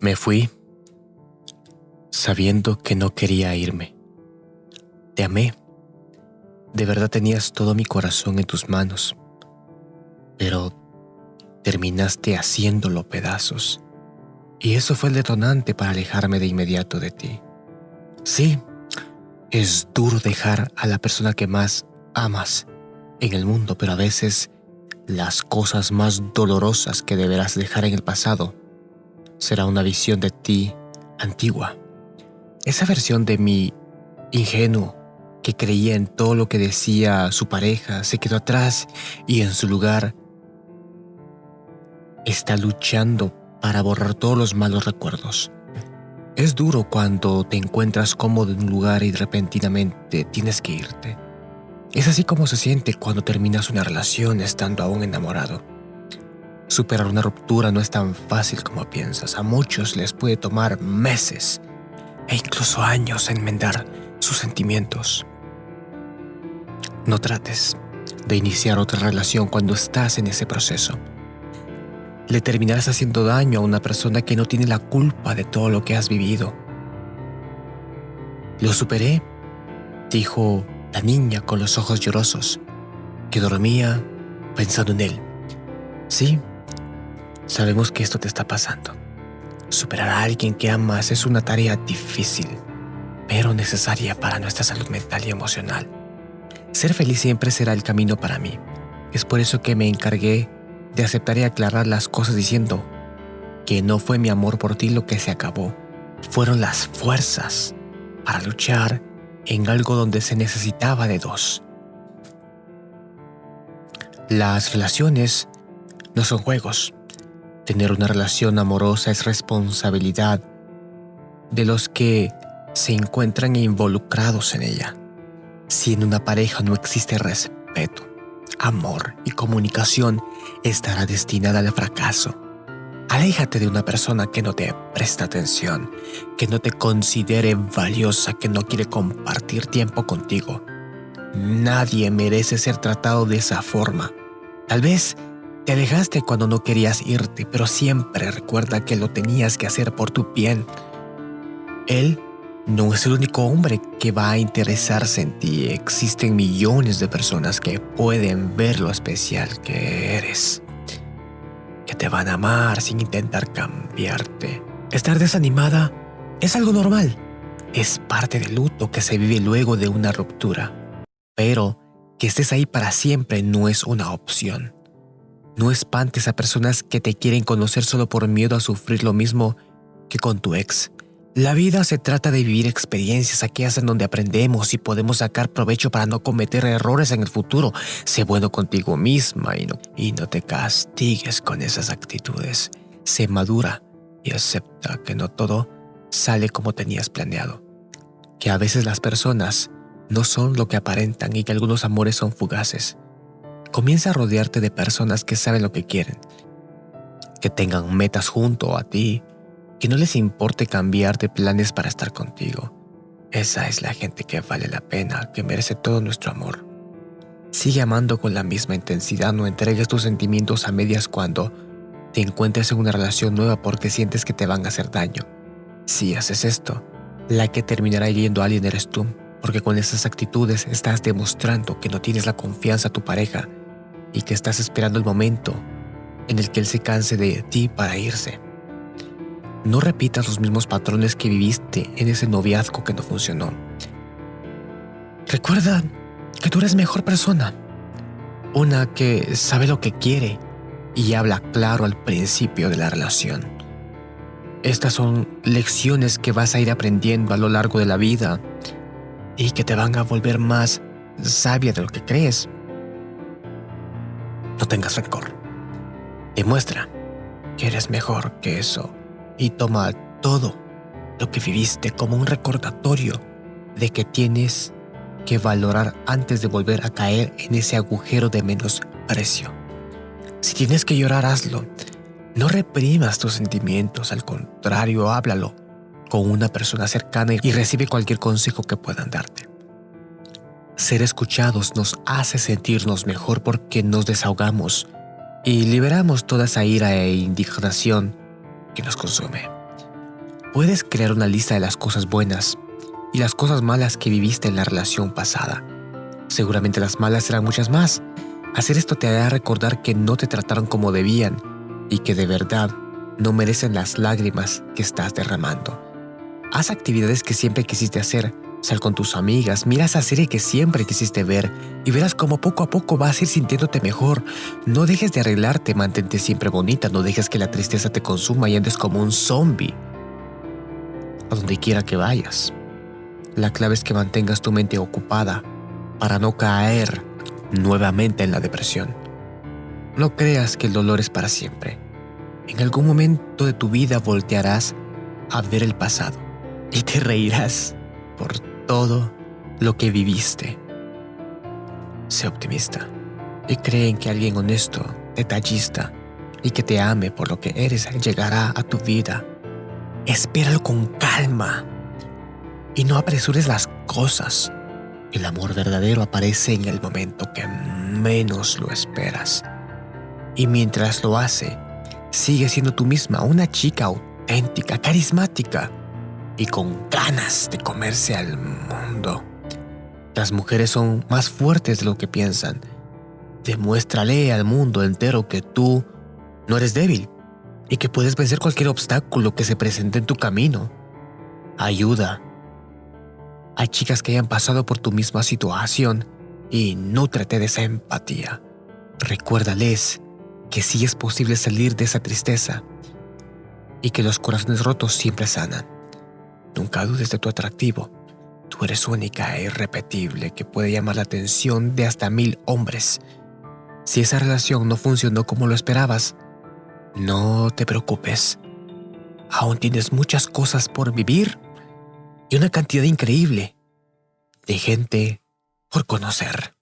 Me fui sabiendo que no quería irme. Te amé. De verdad tenías todo mi corazón en tus manos. Pero terminaste haciéndolo pedazos. Y eso fue el detonante para alejarme de inmediato de ti. Sí, es duro dejar a la persona que más amas en el mundo, pero a veces las cosas más dolorosas que deberás dejar en el pasado será una visión de ti antigua. Esa versión de mi ingenuo que creía en todo lo que decía su pareja se quedó atrás y en su lugar está luchando para borrar todos los malos recuerdos. Es duro cuando te encuentras cómodo en un lugar y repentinamente tienes que irte. Es así como se siente cuando terminas una relación estando aún enamorado. Superar una ruptura no es tan fácil como piensas. A muchos les puede tomar meses e incluso años enmendar sus sentimientos. No trates de iniciar otra relación cuando estás en ese proceso. Le terminarás haciendo daño a una persona que no tiene la culpa de todo lo que has vivido. Lo superé, dijo la niña con los ojos llorosos, que dormía pensando en él. Sí, Sabemos que esto te está pasando. Superar a alguien que amas es una tarea difícil, pero necesaria para nuestra salud mental y emocional. Ser feliz siempre será el camino para mí. Es por eso que me encargué de aceptar y aclarar las cosas diciendo que no fue mi amor por ti lo que se acabó, fueron las fuerzas para luchar en algo donde se necesitaba de dos. Las relaciones no son juegos, Tener una relación amorosa es responsabilidad de los que se encuentran involucrados en ella. Si en una pareja no existe respeto, amor y comunicación, estará destinada al fracaso. Aléjate de una persona que no te presta atención, que no te considere valiosa, que no quiere compartir tiempo contigo. Nadie merece ser tratado de esa forma. Tal vez te alejaste cuando no querías irte, pero siempre recuerda que lo tenías que hacer por tu bien. Él no es el único hombre que va a interesarse en ti. Existen millones de personas que pueden ver lo especial que eres. Que te van a amar sin intentar cambiarte. Estar desanimada es algo normal. Es parte del luto que se vive luego de una ruptura. Pero que estés ahí para siempre no es una opción. No espantes a personas que te quieren conocer solo por miedo a sufrir lo mismo que con tu ex. La vida se trata de vivir experiencias aquellas en donde aprendemos y podemos sacar provecho para no cometer errores en el futuro. Sé bueno contigo misma y no, y no te castigues con esas actitudes. Sé madura y acepta que no todo sale como tenías planeado. Que a veces las personas no son lo que aparentan y que algunos amores son fugaces. Comienza a rodearte de personas que saben lo que quieren, que tengan metas junto a ti, que no les importe cambiar de planes para estar contigo. Esa es la gente que vale la pena, que merece todo nuestro amor. Sigue amando con la misma intensidad, no entregues tus sentimientos a medias cuando te encuentres en una relación nueva porque sientes que te van a hacer daño. Si haces esto, la que terminará hiriendo a alguien eres tú porque con esas actitudes estás demostrando que no tienes la confianza a tu pareja y que estás esperando el momento en el que él se canse de ti para irse. No repitas los mismos patrones que viviste en ese noviazgo que no funcionó. Recuerda que tú eres mejor persona, una que sabe lo que quiere y habla claro al principio de la relación. Estas son lecciones que vas a ir aprendiendo a lo largo de la vida y que te van a volver más sabia de lo que crees. No tengas rencor. Demuestra que eres mejor que eso y toma todo lo que viviste como un recordatorio de que tienes que valorar antes de volver a caer en ese agujero de menosprecio. Si tienes que llorar, hazlo. No reprimas tus sentimientos, al contrario, háblalo con una persona cercana y recibe cualquier consejo que puedan darte. Ser escuchados nos hace sentirnos mejor porque nos desahogamos y liberamos toda esa ira e indignación que nos consume. Puedes crear una lista de las cosas buenas y las cosas malas que viviste en la relación pasada. Seguramente las malas serán muchas más. Hacer esto te hará recordar que no te trataron como debían y que de verdad no merecen las lágrimas que estás derramando. Haz actividades que siempre quisiste hacer. Sal con tus amigas, mira esa serie que siempre quisiste ver y verás cómo poco a poco vas a ir sintiéndote mejor. No dejes de arreglarte, mantente siempre bonita, no dejes que la tristeza te consuma y andes como un zombie. A donde quiera que vayas. La clave es que mantengas tu mente ocupada para no caer nuevamente en la depresión. No creas que el dolor es para siempre. En algún momento de tu vida voltearás a ver el pasado y te reirás por todo lo que viviste. Sé optimista y cree en que alguien honesto, detallista y que te ame por lo que eres llegará a tu vida. Espéralo con calma y no apresures las cosas. El amor verdadero aparece en el momento que menos lo esperas. Y mientras lo hace, sigue siendo tú misma una chica auténtica, carismática y con ganas de comerse al mundo. Las mujeres son más fuertes de lo que piensan. Demuéstrale al mundo entero que tú no eres débil y que puedes vencer cualquier obstáculo que se presente en tu camino. Ayuda. Hay chicas que hayan pasado por tu misma situación y nútrate de esa empatía. Recuérdales que sí es posible salir de esa tristeza y que los corazones rotos siempre sanan. Nunca dudes de tu atractivo. Tú eres única e irrepetible que puede llamar la atención de hasta mil hombres. Si esa relación no funcionó como lo esperabas, no te preocupes. Aún tienes muchas cosas por vivir y una cantidad increíble de gente por conocer.